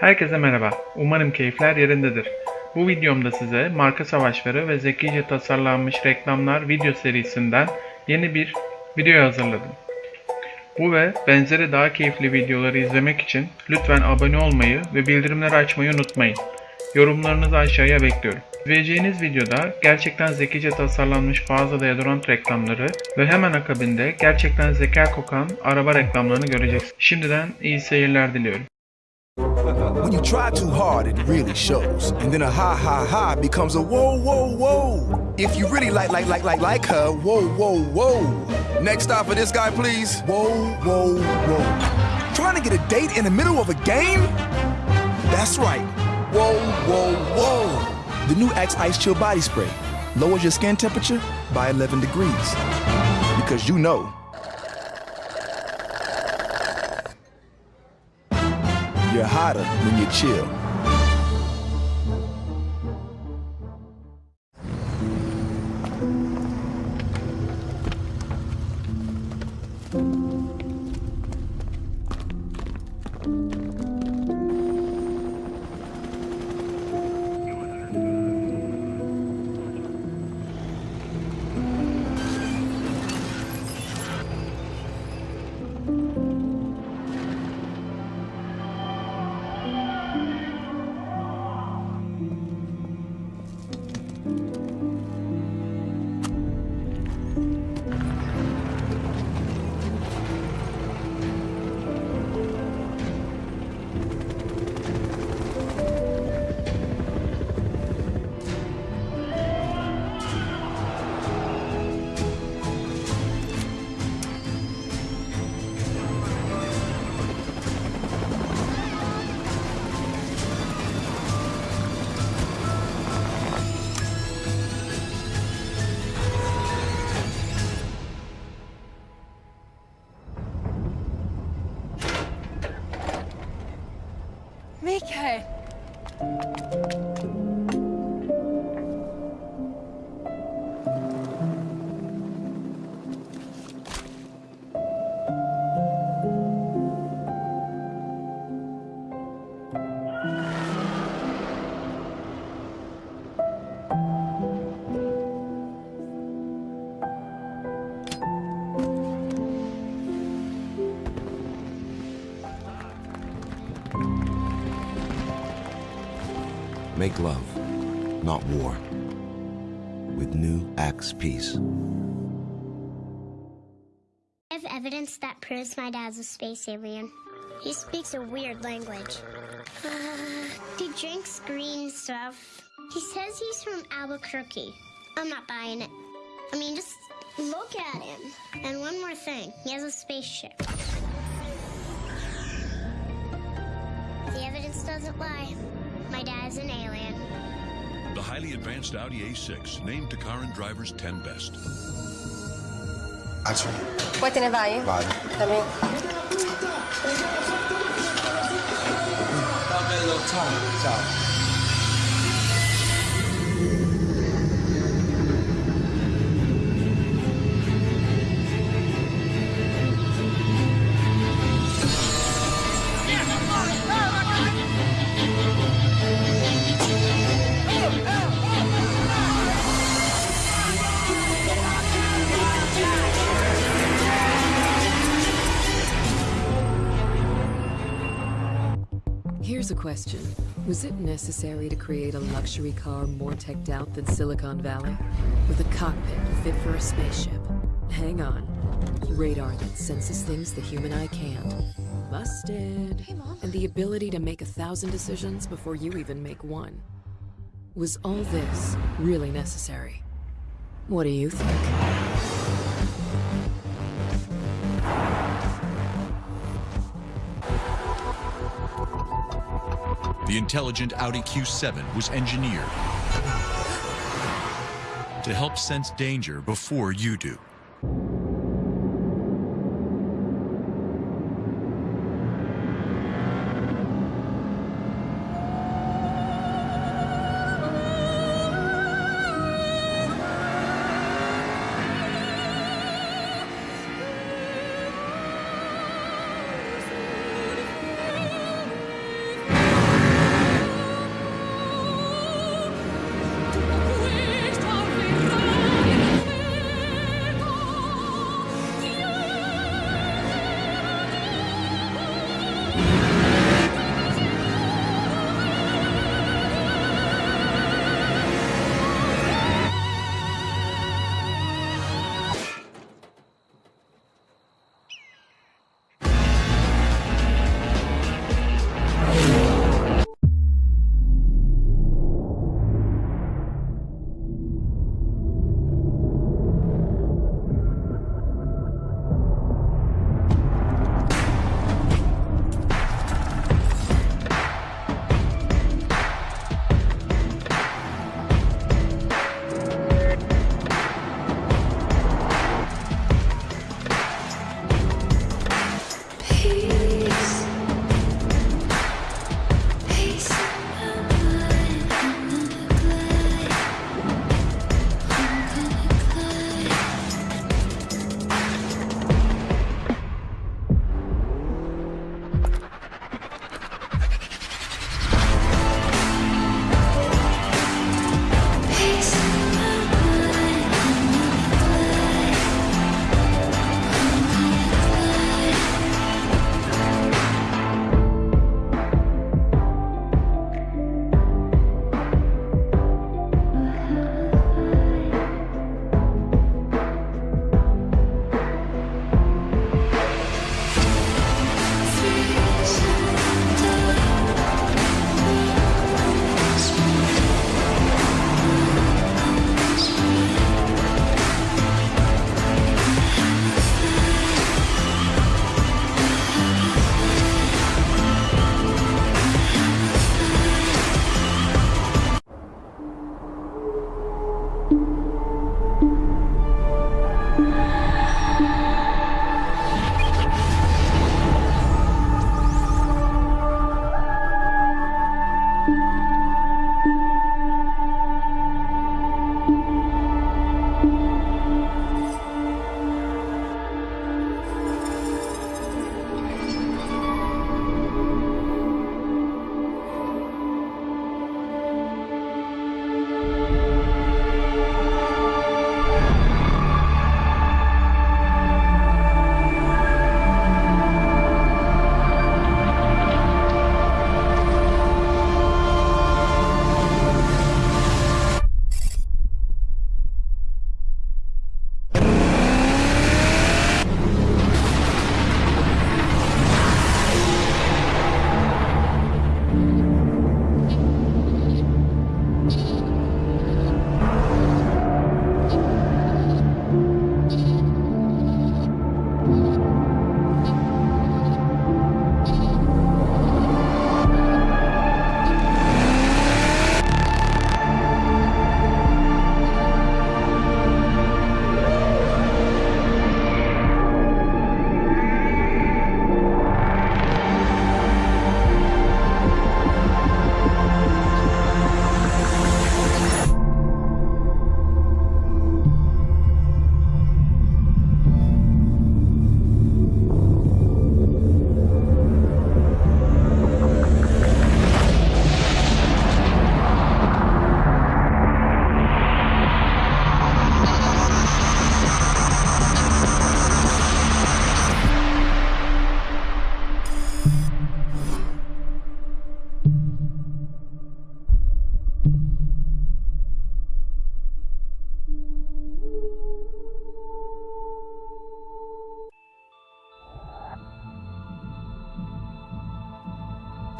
Herkese merhaba. Umarım keyifler yerindedir. Bu videomda size marka savaşları ve zekice tasarlanmış reklamlar video serisinden yeni bir video hazırladım. Bu ve benzeri daha keyifli videoları izlemek için lütfen abone olmayı ve bildirimleri açmayı unutmayın. Yorumlarınızı aşağıya bekliyorum. İzleyeceğiniz videoda gerçekten zekice tasarlanmış bazı deodorant reklamları ve hemen akabinde gerçekten zeka kokan araba reklamlarını göreceksiniz. Şimdiden iyi seyirler diliyorum. When you try too hard, it really shows. And then a ha ha ha becomes a whoa whoa whoa. If you really like like like like like her, whoa whoa whoa. Next stop for this guy, please. Whoa whoa whoa. Trying to get a date in the middle of a game? That's right. Whoa whoa whoa. The new Axe Ice Chill Body Spray lowers your skin temperature by 11 degrees. Because you know. You're hotter when you chill. Mickey! Make love, not war. With new Axe Peace. I have evidence that proves my dad's a space alien. He speaks a weird language. Uh, he drinks green stuff. He says he's from Albuquerque. I'm not buying it. I mean, just look at him. And one more thing he has a spaceship. The evidence doesn't lie. My dad's an alien. The highly advanced Audi A6, named to car and drivers 10 best. Acho. Poi te ne vai? Vado. También. Va bello, ciao. Ciao. Here's a question. Was it necessary to create a luxury car more teched out than Silicon Valley? With a cockpit fit for a spaceship? Hang on. Radar that senses things the human eye can't. Busted. And the ability to make a thousand decisions before you even make one. Was all this really necessary? What do you think? The intelligent Audi Q7 was engineered to help sense danger before you do.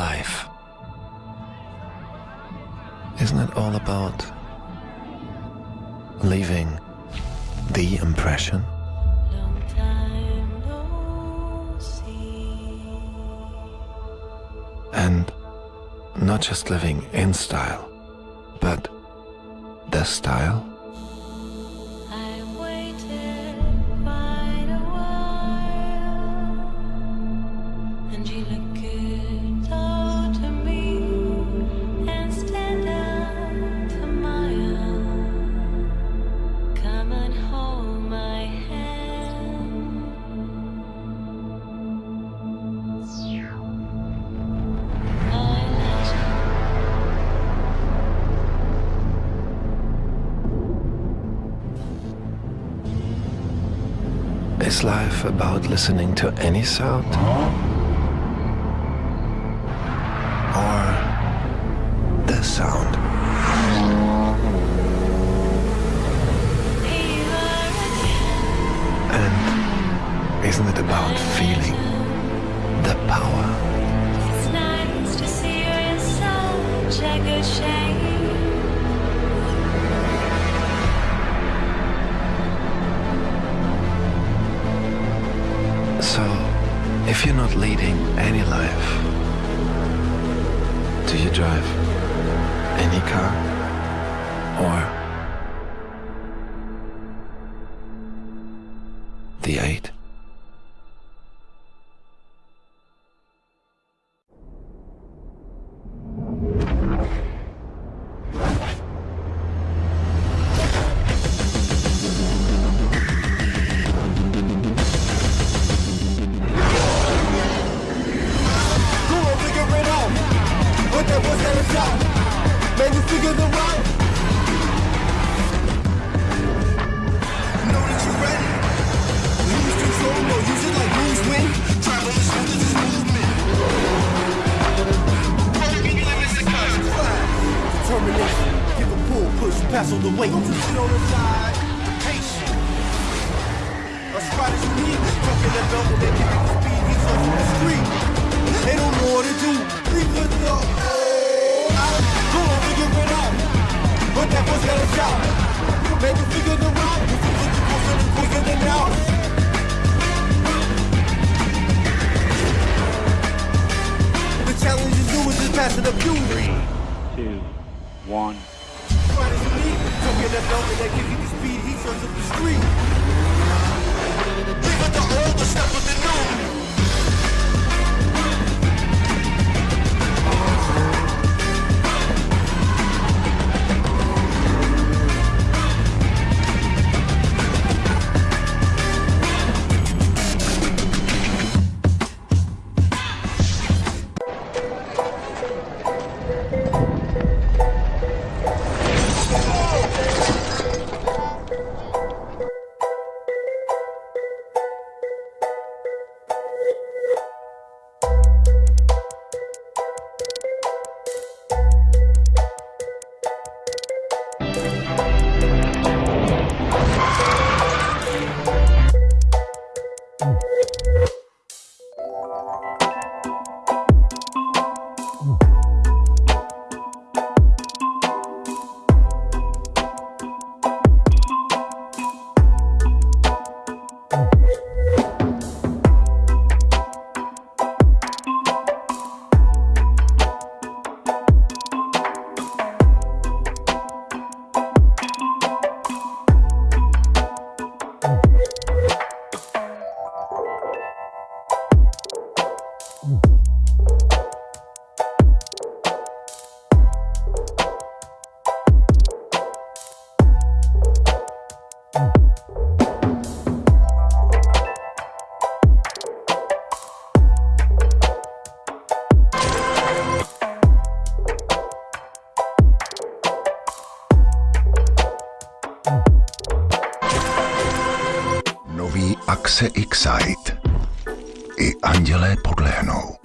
Life? Isn't it all about leaving the impression? And not just living in style, but the style? Is life about listening to any sound? If you're not leading any life, do you drive any car? Or pass all the weight. Don't you sit on the side. Patient. A spot is unique. Fucking the belt and they give you the speed. He's off the street. They don't know what to do. Leave the door. Go on, figure it out. But that was got a shot. Man, you figure the route. You figure the course and quicker than now. The challenge is new, is just passing the few. Three, two, one. Fucking the belt and give you the speed. He turns up the street. Leave it the old, the step with the new. se i ksajt. I andělé podlehnou.